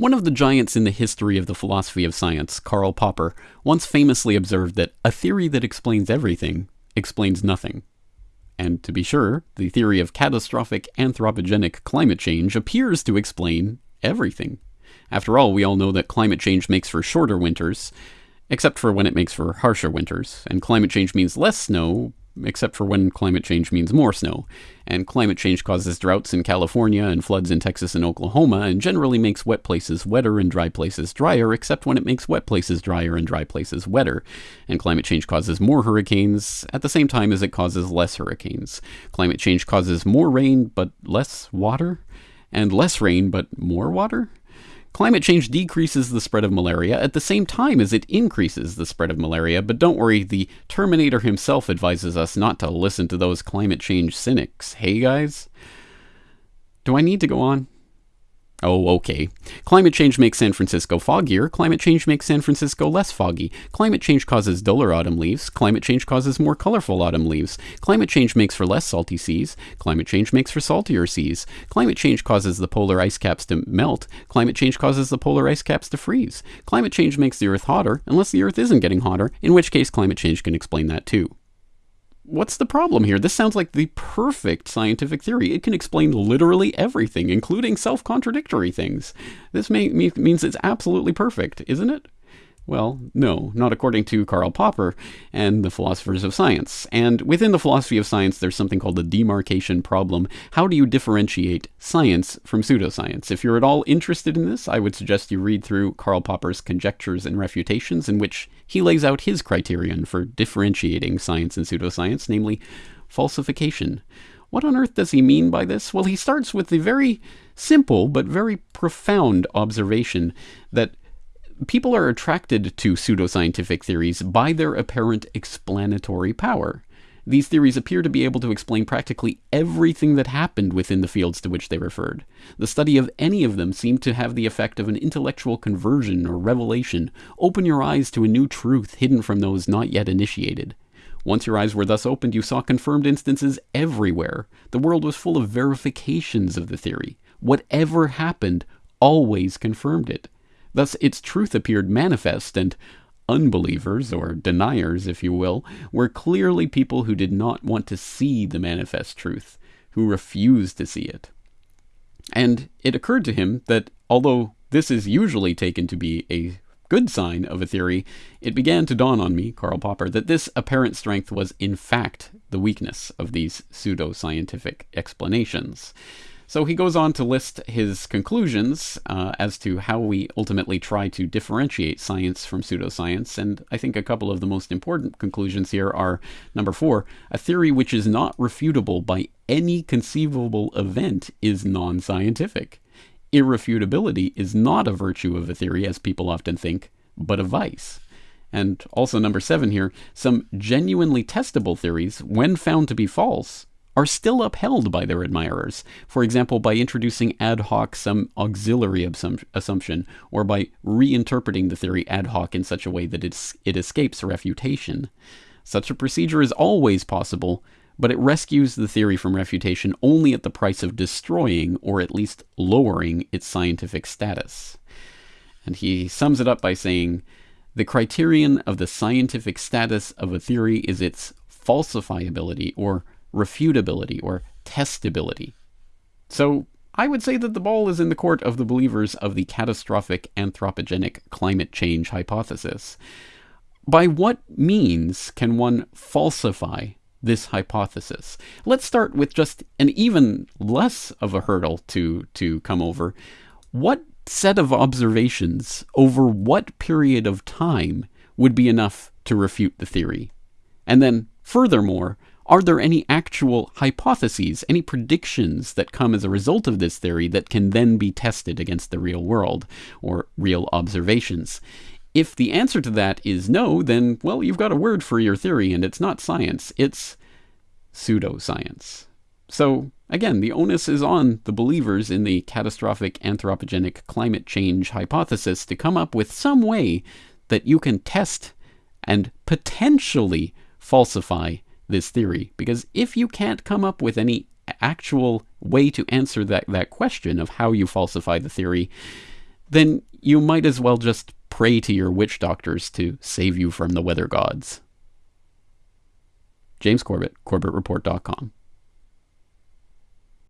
One of the giants in the history of the philosophy of science, Karl Popper, once famously observed that a theory that explains everything explains nothing. And to be sure, the theory of catastrophic anthropogenic climate change appears to explain everything. After all, we all know that climate change makes for shorter winters, except for when it makes for harsher winters, and climate change means less snow, except for when climate change means more snow. And climate change causes droughts in California and floods in Texas and Oklahoma, and generally makes wet places wetter and dry places drier, except when it makes wet places drier and dry places wetter. And climate change causes more hurricanes at the same time as it causes less hurricanes. Climate change causes more rain but less water, and less rain but more water? Climate change decreases the spread of malaria at the same time as it increases the spread of malaria, but don't worry, the Terminator himself advises us not to listen to those climate change cynics. Hey guys? Do I need to go on? Oh, okay. Climate change makes San Francisco foggier. Climate change makes San Francisco less foggy. Climate change causes duller autumn leaves. Climate change causes more colorful autumn leaves. Climate change makes for less salty seas. Climate change makes for saltier seas. Climate change causes the polar ice caps to melt. Climate change causes the polar ice caps to freeze. Climate change makes the Earth hotter, unless the Earth isn't getting hotter, in which case climate change can explain that too what's the problem here? This sounds like the perfect scientific theory. It can explain literally everything, including self contradictory things. This may, means it's absolutely perfect, isn't it? Well, no, not according to Karl Popper and the philosophers of science. And within the philosophy of science, there's something called the demarcation problem. How do you differentiate science from pseudoscience? If you're at all interested in this, I would suggest you read through Karl Popper's Conjectures and Refutations, in which he lays out his criterion for differentiating science and pseudoscience, namely falsification. What on earth does he mean by this? Well, he starts with the very simple but very profound observation that people are attracted to pseudoscientific theories by their apparent explanatory power. These theories appear to be able to explain practically everything that happened within the fields to which they referred. The study of any of them seemed to have the effect of an intellectual conversion or revelation, open your eyes to a new truth hidden from those not yet initiated. Once your eyes were thus opened, you saw confirmed instances everywhere. The world was full of verifications of the theory. Whatever happened always confirmed it. Thus its truth appeared manifest, and unbelievers, or deniers, if you will, were clearly people who did not want to see the manifest truth, who refused to see it. And it occurred to him that although this is usually taken to be a good sign of a theory, it began to dawn on me, Karl Popper, that this apparent strength was in fact the weakness of these pseudo-scientific explanations. So he goes on to list his conclusions uh, as to how we ultimately try to differentiate science from pseudoscience. And I think a couple of the most important conclusions here are number four, a theory which is not refutable by any conceivable event is non scientific. Irrefutability is not a virtue of a theory, as people often think, but a vice. And also, number seven here, some genuinely testable theories, when found to be false, are still upheld by their admirers, for example, by introducing ad hoc some auxiliary assumption, or by reinterpreting the theory ad hoc in such a way that it escapes refutation. Such a procedure is always possible, but it rescues the theory from refutation only at the price of destroying, or at least lowering, its scientific status. And he sums it up by saying, the criterion of the scientific status of a theory is its falsifiability or refutability or testability. So I would say that the ball is in the court of the believers of the catastrophic anthropogenic climate change hypothesis. By what means can one falsify this hypothesis? Let's start with just an even less of a hurdle to, to come over. What set of observations over what period of time would be enough to refute the theory? And then, furthermore, are there any actual hypotheses, any predictions that come as a result of this theory that can then be tested against the real world or real observations? If the answer to that is no, then, well, you've got a word for your theory, and it's not science, it's pseudoscience. So, again, the onus is on the believers in the catastrophic anthropogenic climate change hypothesis to come up with some way that you can test and potentially falsify this theory. Because if you can't come up with any actual way to answer that, that question of how you falsify the theory, then you might as well just pray to your witch doctors to save you from the weather gods. James Corbett, CorbettReport.com.